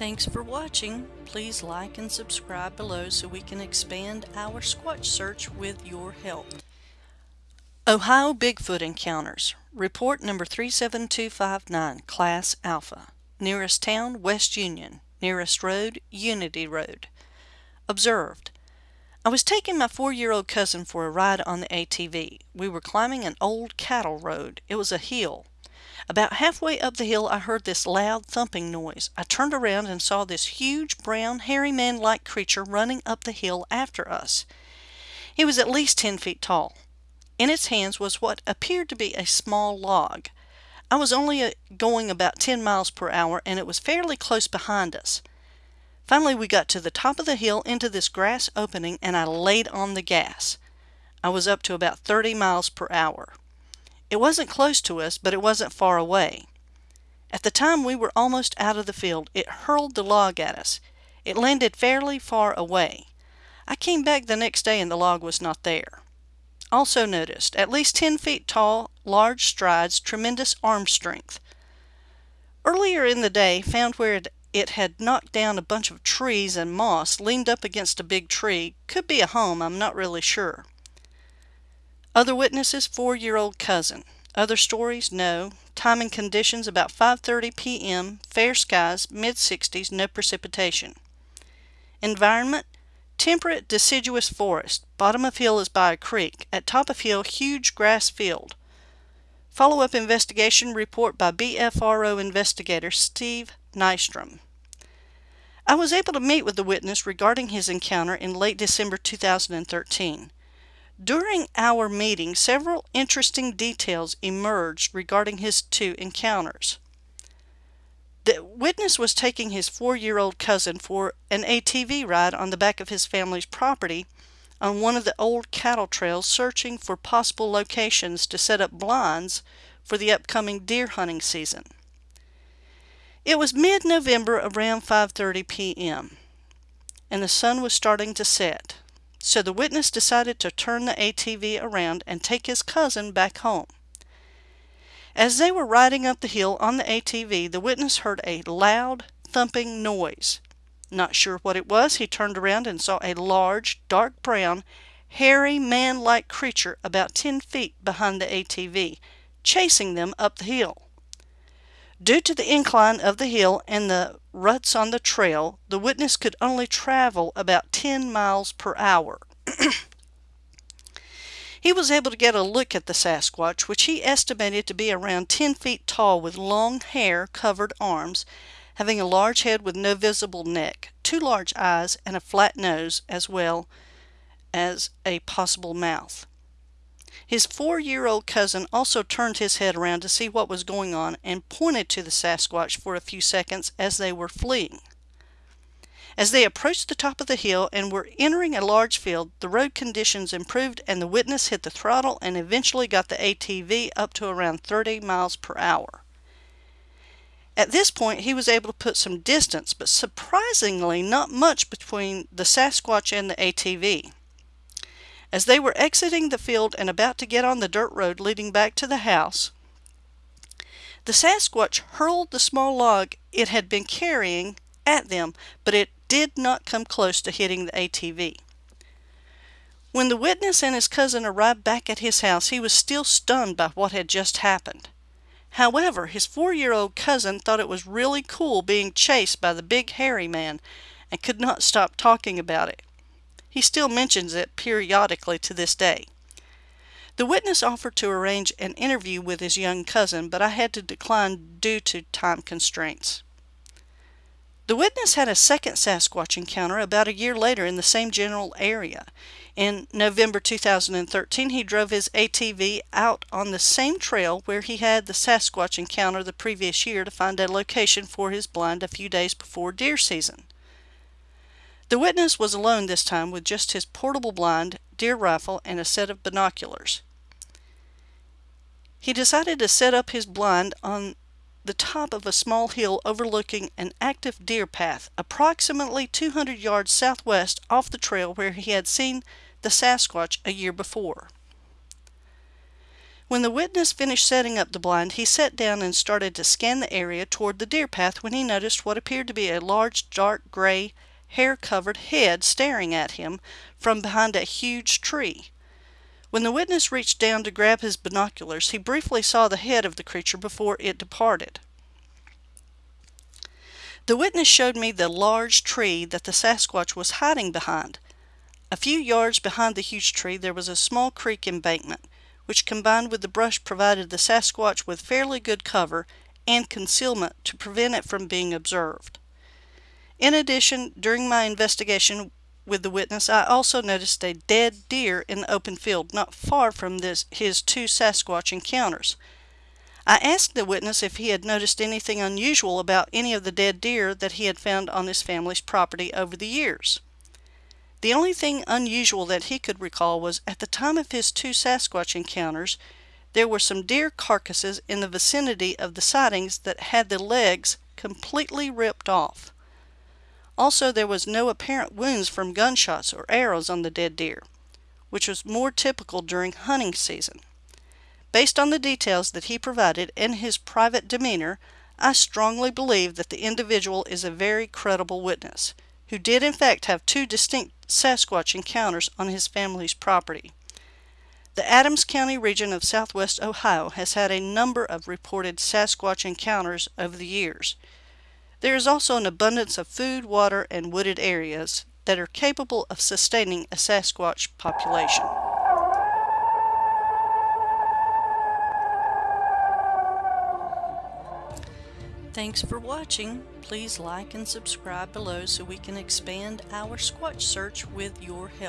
Thanks for watching. Please like and subscribe below so we can expand our Squatch search with your help. Ohio Bigfoot Encounters Report number 37259 Class Alpha Nearest town West Union Nearest road Unity Road Observed I was taking my four-year-old cousin for a ride on the ATV. We were climbing an old cattle road. It was a hill. About halfway up the hill I heard this loud thumping noise. I turned around and saw this huge brown hairy man-like creature running up the hill after us. He was at least 10 feet tall. In its hands was what appeared to be a small log. I was only uh, going about 10 miles per hour and it was fairly close behind us. Finally we got to the top of the hill into this grass opening and I laid on the gas. I was up to about 30 miles per hour. It wasn't close to us, but it wasn't far away. At the time we were almost out of the field, it hurled the log at us. It landed fairly far away. I came back the next day and the log was not there. Also noticed, at least 10 feet tall, large strides, tremendous arm strength. Earlier in the day, found where it it had knocked down a bunch of trees and moss, leaned up against a big tree. Could be a home, I'm not really sure. Other witnesses, four-year-old cousin. Other stories, no. Time and conditions about 5.30 p.m., fair skies, mid-60s, no precipitation. Environment, temperate deciduous forest. Bottom of hill is by a creek. At top of hill, huge grass field. Follow-up investigation report by BFRO investigator Steve Nystrom. I was able to meet with the witness regarding his encounter in late December 2013. During our meeting, several interesting details emerged regarding his two encounters. The witness was taking his four-year-old cousin for an ATV ride on the back of his family's property on one of the old cattle trails searching for possible locations to set up blinds for the upcoming deer hunting season. It was mid-November around 5.30 p.m. and the sun was starting to set, so the witness decided to turn the ATV around and take his cousin back home. As they were riding up the hill on the ATV, the witness heard a loud thumping noise. Not sure what it was, he turned around and saw a large, dark brown, hairy, man-like creature about 10 feet behind the ATV, chasing them up the hill. Due to the incline of the hill and the ruts on the trail, the witness could only travel about 10 miles per hour. he was able to get a look at the Sasquatch, which he estimated to be around 10 feet tall with long hair covered arms, having a large head with no visible neck, two large eyes, and a flat nose, as well as a possible mouth. His four-year-old cousin also turned his head around to see what was going on and pointed to the Sasquatch for a few seconds as they were fleeing. As they approached the top of the hill and were entering a large field, the road conditions improved and the witness hit the throttle and eventually got the ATV up to around 30 miles per hour. At this point, he was able to put some distance, but surprisingly not much between the Sasquatch and the ATV. As they were exiting the field and about to get on the dirt road leading back to the house, the Sasquatch hurled the small log it had been carrying at them, but it did not come close to hitting the ATV. When the witness and his cousin arrived back at his house, he was still stunned by what had just happened. However, his four-year-old cousin thought it was really cool being chased by the big hairy man and could not stop talking about it. He still mentions it periodically to this day. The witness offered to arrange an interview with his young cousin, but I had to decline due to time constraints. The witness had a second Sasquatch encounter about a year later in the same general area. In November 2013, he drove his ATV out on the same trail where he had the Sasquatch encounter the previous year to find a location for his blind a few days before deer season. The witness was alone this time with just his portable blind, deer rifle, and a set of binoculars. He decided to set up his blind on the top of a small hill overlooking an active deer path approximately 200 yards southwest off the trail where he had seen the Sasquatch a year before. When the witness finished setting up the blind, he sat down and started to scan the area toward the deer path when he noticed what appeared to be a large dark gray hair covered head staring at him from behind a huge tree. When the witness reached down to grab his binoculars, he briefly saw the head of the creature before it departed. The witness showed me the large tree that the Sasquatch was hiding behind. A few yards behind the huge tree there was a small creek embankment, which combined with the brush provided the Sasquatch with fairly good cover and concealment to prevent it from being observed. In addition, during my investigation with the witness, I also noticed a dead deer in the open field not far from this, his two Sasquatch encounters. I asked the witness if he had noticed anything unusual about any of the dead deer that he had found on his family's property over the years. The only thing unusual that he could recall was at the time of his two Sasquatch encounters, there were some deer carcasses in the vicinity of the sightings that had the legs completely ripped off. Also, there was no apparent wounds from gunshots or arrows on the dead deer, which was more typical during hunting season. Based on the details that he provided and his private demeanor, I strongly believe that the individual is a very credible witness, who did in fact have two distinct Sasquatch encounters on his family's property. The Adams County region of southwest Ohio has had a number of reported Sasquatch encounters over the years. There is also an abundance of food, water, and wooded areas that are capable of sustaining a Sasquatch population. Thanks for watching. Please like and subscribe below so we can expand our Squatch search with your help.